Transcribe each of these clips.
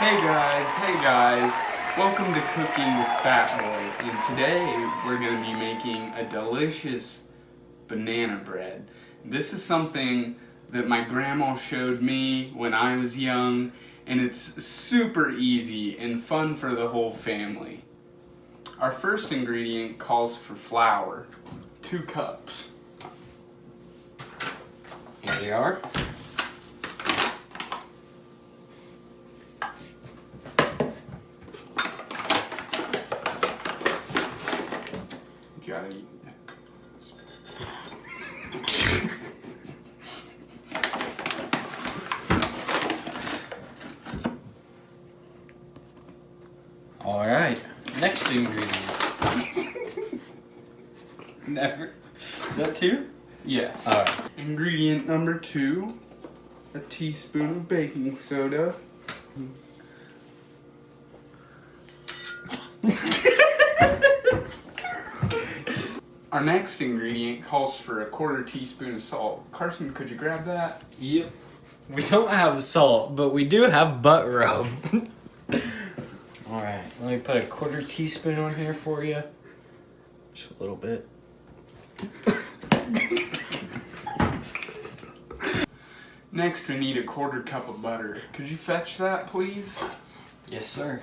Hey guys, hey guys. Welcome to Cooking with Fat Boy. And today we're going to be making a delicious banana bread. This is something that my grandma showed me when I was young and it's super easy and fun for the whole family. Our first ingredient calls for flour, two cups. Here we are. You gotta eat. All right. Next ingredient. Never. Is that two? Yes. All right. Ingredient number two, a teaspoon of baking soda. Our next ingredient calls for a quarter teaspoon of salt. Carson, could you grab that? Yep. We don't have salt, but we do have butt rub. All right. Let me put a quarter teaspoon on here for you. Just a little bit. Next, we need a quarter cup of butter. Could you fetch that, please? Yes, sir.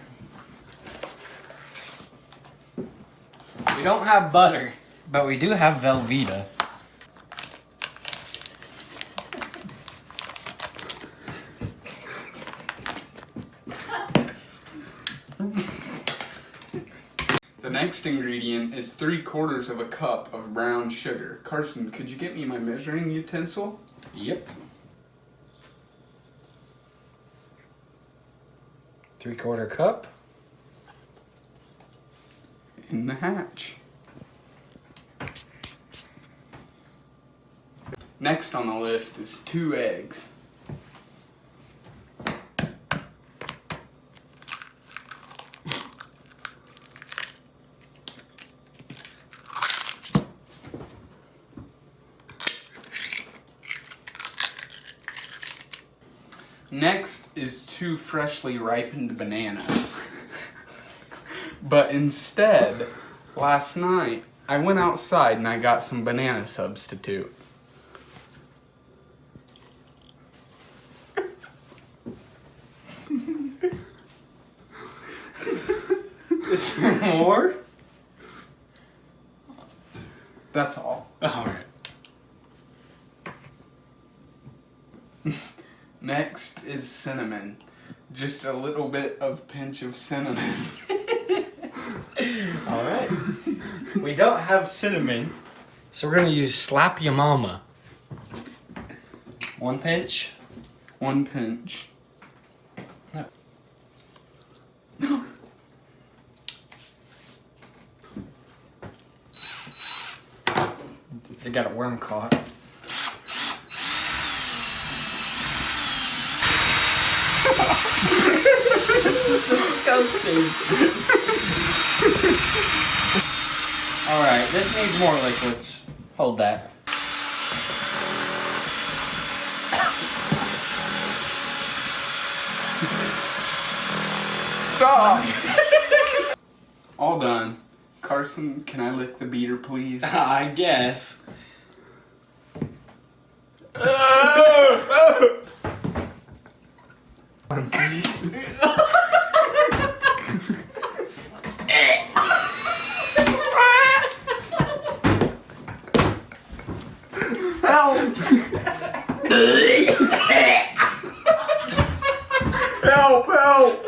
We don't have butter, but we do have Velveeta. The next ingredient is three quarters of a cup of brown sugar. Carson, could you get me my measuring utensil? Yep. Three quarter cup. in the hatch. Next on the list is two eggs. Next is two freshly ripened bananas. But instead, last night, I went outside and I got some banana substitute. Is there more? That's all. Alright. Next is cinnamon. Just a little bit of pinch of cinnamon. Alright. we don't have cinnamon, so we're gonna use Slap Ya Mama. One pinch. One pinch. Got a worm caught. this is disgusting. Alright, this needs more liquids. Hold that. Stop! all done. Carson, can I lick the beater, please? I guess. Help! help! Help!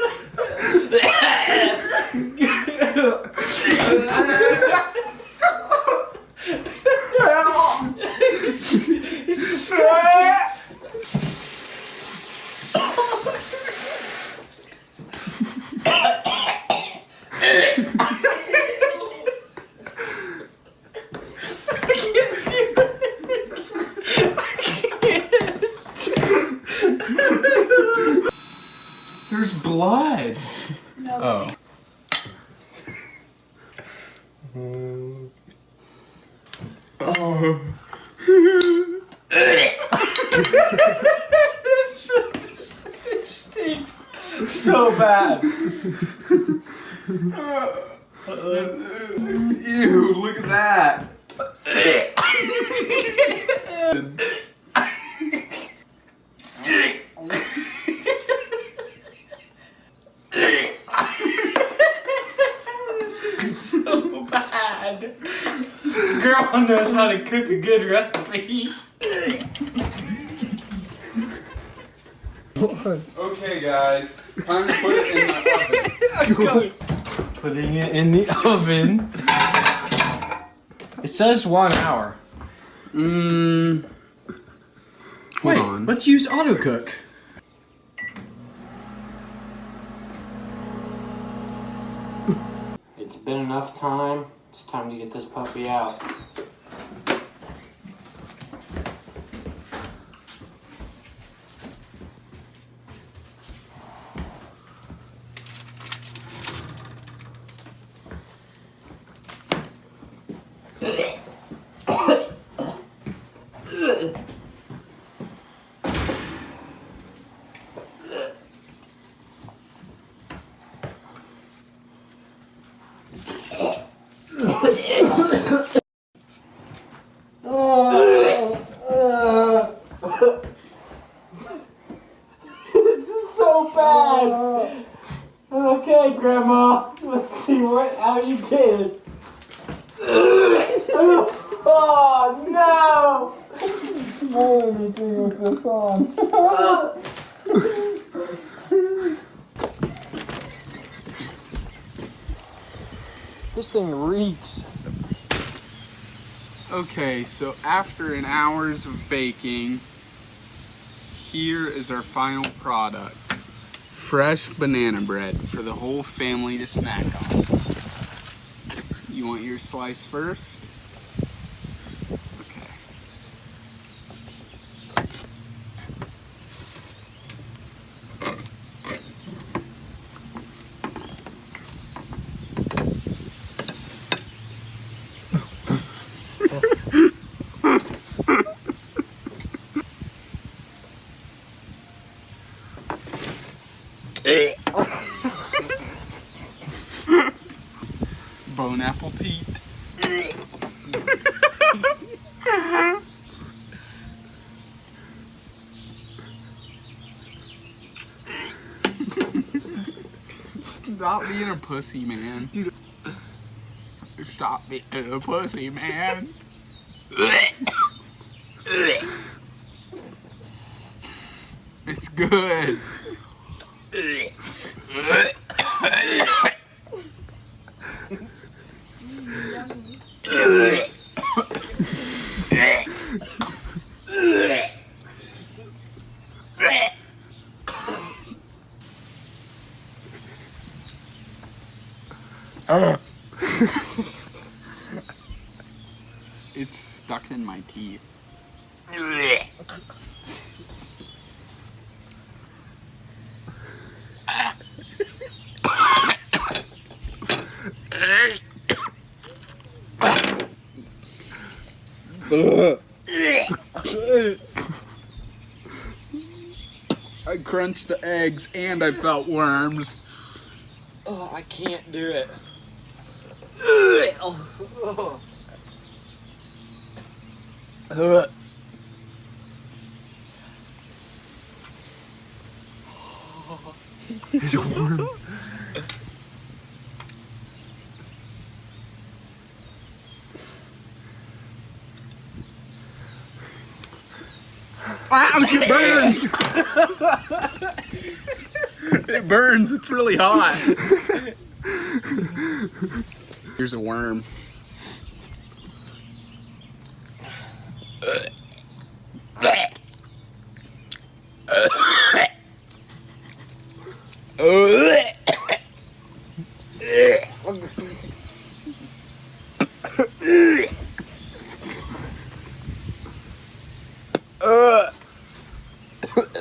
Oh. it stinks so bad. Ew, look at that. Girl knows how to cook a good recipe. Okay, guys, time to put it in the oven. Putting it in the oven. It says one hour. Mmm. Wait, on. let's use auto cook. It's been enough time. It's time to get this puppy out. This is so bad. Okay, Grandma. Let's see what how you did. Oh no! Smell anything with this on. this thing reeks. Okay, so after an hours of baking, here is our final product. Fresh banana bread for the whole family to snack on. You want your slice first? Stop being a pussy, man. Dude. Stop being a pussy, man. It's good. It's stuck in my teeth. I crunched the eggs and I felt worms. Oh, I can't do it. There's worms. Ouch, it burns! it burns, it's really hot. Here's a worm.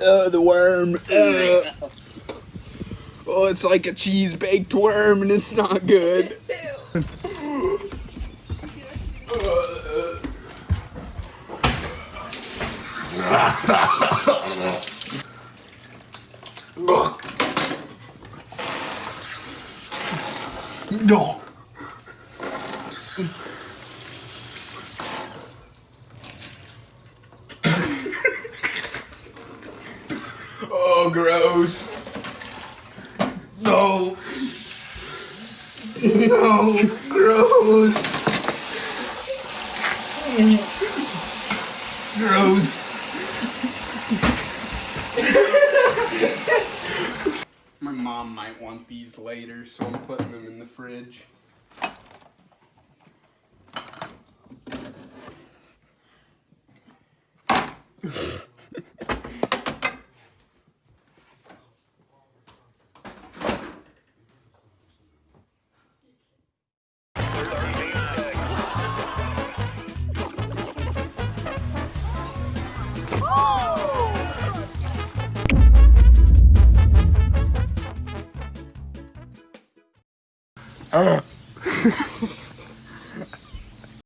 Uh, the worm. Uh, oh, it's like a cheese baked worm and it's not good. No. oh, gross. Mom might want these later, so I'm putting them in the fridge. Ugh.